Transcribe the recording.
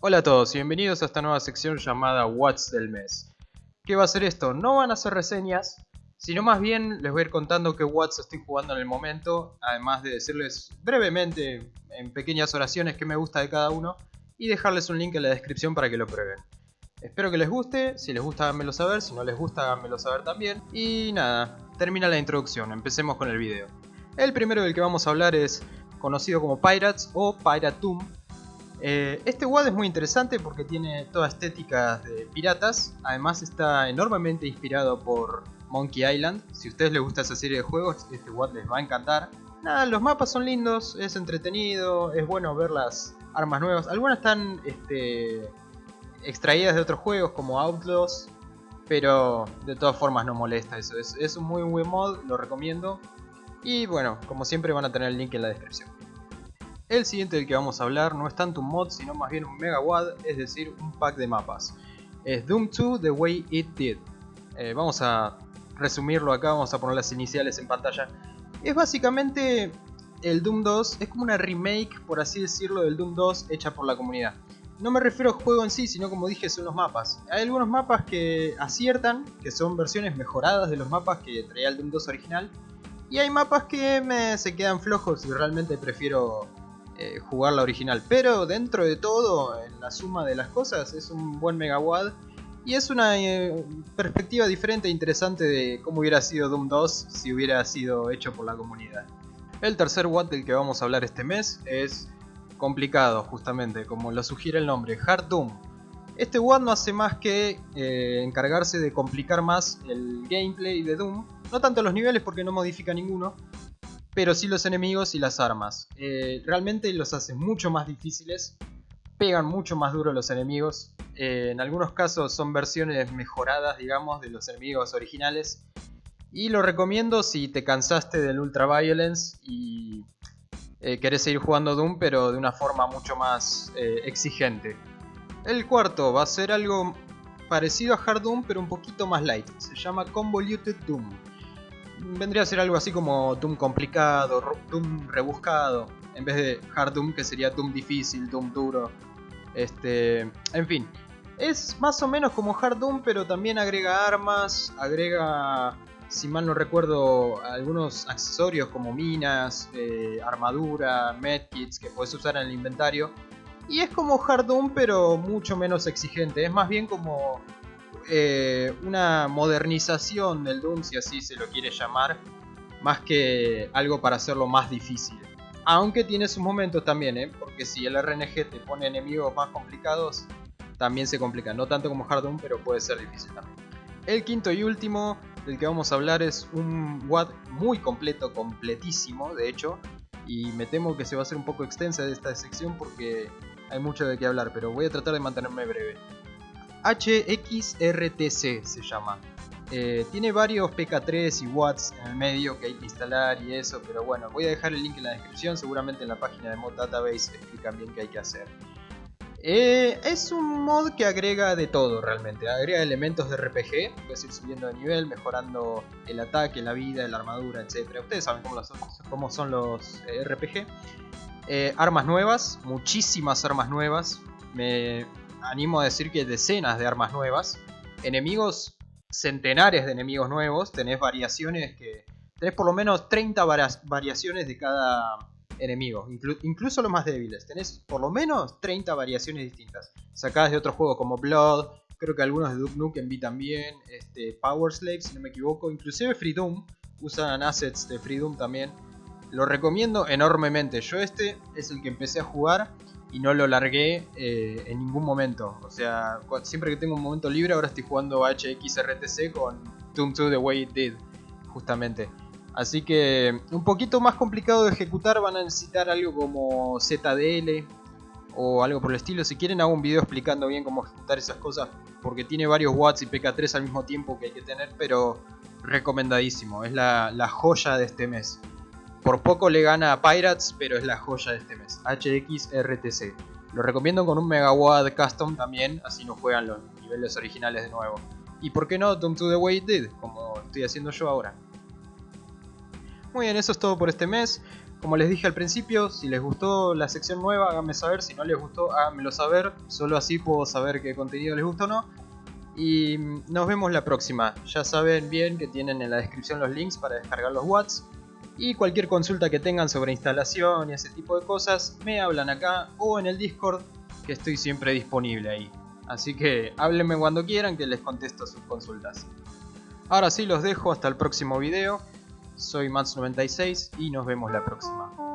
Hola a todos y bienvenidos a esta nueva sección llamada What's del mes. ¿Qué va a ser esto? No van a ser reseñas, sino más bien les voy a ir contando qué What's estoy jugando en el momento, además de decirles brevemente, en pequeñas oraciones, qué me gusta de cada uno y dejarles un link en la descripción para que lo prueben. Espero que les guste, si les gusta háganmelo saber, si no les gusta háganmelo saber también. Y nada, termina la introducción, empecemos con el video. El primero del que vamos a hablar es conocido como Pirates o Piratum eh, este WAD es muy interesante porque tiene toda estética de piratas, además está enormemente inspirado por Monkey Island. Si a ustedes les gusta esa serie de juegos, este WAD les va a encantar. Nada, los mapas son lindos, es entretenido, es bueno ver las armas nuevas. Algunas están este, extraídas de otros juegos como Outlaws, pero de todas formas no molesta eso. Es, es un muy buen mod, lo recomiendo. Y bueno, como siempre van a tener el link en la descripción. El siguiente del que vamos a hablar no es tanto un mod, sino más bien un mega WAD, es decir, un pack de mapas. Es Doom 2 The Way It Did. Eh, vamos a resumirlo acá, vamos a poner las iniciales en pantalla. Es básicamente el Doom 2, es como una remake, por así decirlo, del Doom 2 hecha por la comunidad. No me refiero al juego en sí, sino como dije, son los mapas. Hay algunos mapas que aciertan, que son versiones mejoradas de los mapas que traía el Doom 2 original. Y hay mapas que se quedan flojos y realmente prefiero eh, jugar la original. Pero dentro de todo, en la suma de las cosas, es un buen megawad. Y es una eh, perspectiva diferente e interesante de cómo hubiera sido Doom 2 si hubiera sido hecho por la comunidad. El tercer WAD del que vamos a hablar este mes es complicado, justamente, como lo sugiere el nombre, Hard Doom. Este WAD no hace más que eh, encargarse de complicar más el gameplay de Doom, no tanto los niveles porque no modifica ninguno, pero sí los enemigos y las armas. Eh, realmente los hace mucho más difíciles, pegan mucho más duro los enemigos. Eh, en algunos casos son versiones mejoradas, digamos, de los enemigos originales. Y lo recomiendo si te cansaste del Ultra Violence y eh, querés seguir jugando Doom, pero de una forma mucho más exigente. El cuarto va a ser algo parecido a Hard Doom, pero un poquito más light. Se llama Convoluted Doom vendría a ser algo así como Doom complicado, Doom rebuscado, en vez de Hard Doom que sería Doom difícil, Doom duro. Este, en fin, es más o menos como Hard Doom, pero también agrega armas, agrega, si mal no recuerdo, algunos accesorios como minas, eh, armadura, medkits que puedes usar en el inventario. Y es como Hard Doom, pero mucho menos exigente. Es más bien como eh, una modernización del Doom, si así se lo quiere llamar, más que algo para hacerlo más difícil. Aunque tiene sus momentos también, ¿eh? porque si el RNG te pone enemigos más complicados, también se complica. No tanto como Hard Doom, pero puede ser difícil también. El quinto y último del que vamos a hablar es un WAD muy completo, completísimo de hecho. Y me temo que se va a hacer un poco extensa esta sección porque hay mucho de qué hablar, pero voy a tratar de mantenerme breve. HXRTC se llama. Eh, tiene varios PK3 y watts en el medio que hay que instalar y eso, pero bueno, voy a dejar el link en la descripción, seguramente en la página de Mod Database explican bien qué hay que hacer. Eh, es un mod que agrega de todo realmente, agrega elementos de RPG, puedes ir subiendo de nivel, mejorando el ataque, la vida, la armadura, etc. Ustedes saben cómo, son, los eh, RPG. armas nuevas, muchísimas armas nuevas. Me, animo a decir que decenas de armas nuevas, enemigos, centenares de enemigos nuevos, tenés variaciones que... Tenés por lo menos 30 variaciones de cada enemigo, incluso los más débiles. Tenés por lo menos 30 variaciones distintas, sacadas de otros juegos como Blood, creo que algunos de Duke Nukem vi también, este, Power Slave si no me equivoco, inclusive Freedom, usan assets de Freedom también. Lo recomiendo enormemente, yo este es el que empecé a jugar y no lo largué eh, en ningún momento. O sea, siempre que tengo un momento libre, ahora estoy jugando HXRTC con Doom 2 The Way It Did, justamente. Así que un poquito más complicado de ejecutar, van a necesitar algo como ZDL o algo por el estilo. Si quieren hago un video explicando bien cómo ejecutar esas cosas, porque tiene varios watts y PK3 al mismo tiempo que hay que tener, pero recomendadísimo, es la, la joya de este mes. Por poco le gana a Pirates, pero es la joya de este mes. HXRTC. Lo recomiendo con un Megawatt Custom también, así no juegan los niveles originales de nuevo. Y por qué no Doom to the Way It Did, como estoy haciendo yo ahora. Muy bien, eso es todo por este mes. Como les dije al principio, si les gustó la sección nueva, háganme saber. Si no les gustó, háganmelo saber. Solo así puedo saber qué contenido les gustó o no. Y nos vemos la próxima. Ya saben bien que tienen en la descripción los links para descargar los watts. Y cualquier consulta que tengan sobre instalación y ese tipo de cosas, me hablan acá o en el Discord, que estoy siempre disponible ahí. Así que háblenme cuando quieran que les contesto sus consultas. Ahora sí los dejo hasta el próximo video. Soy Mats96 y nos vemos la próxima.